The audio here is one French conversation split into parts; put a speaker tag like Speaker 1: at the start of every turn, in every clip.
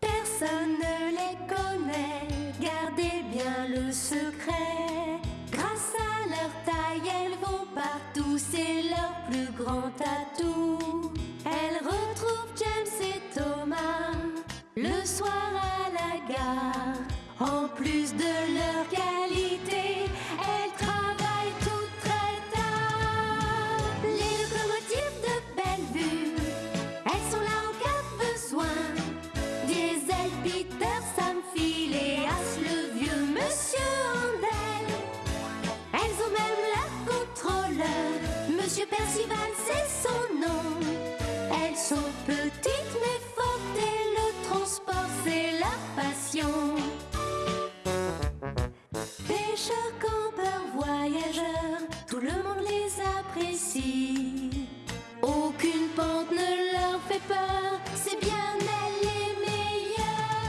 Speaker 1: Personne ne les connaît, gardez bien le secret. Grâce à leur taille, elles vont partout, c'est leur plus grand atout. Elles retrouvent James et Thomas le soir à la gare, en plus de leur Percival, c'est son nom. Elles sont petites mais fortes et le transport, c'est la passion. Pêcheurs, campeurs, voyageurs, tout le monde les apprécie. Aucune pente ne leur fait peur, c'est bien elle les meilleures.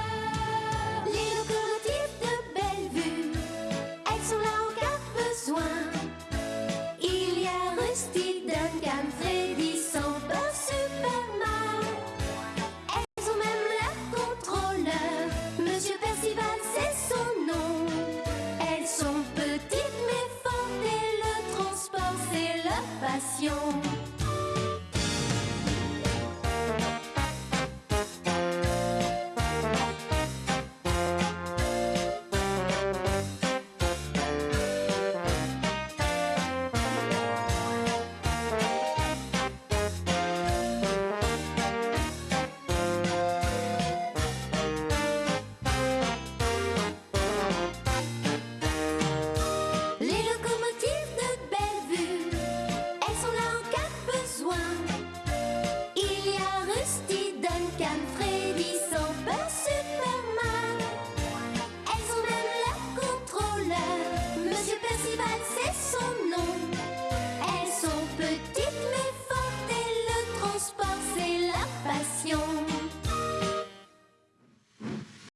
Speaker 1: Les locomotives de Bellevue, elles sont là en cas besoin. Il y a Rusty.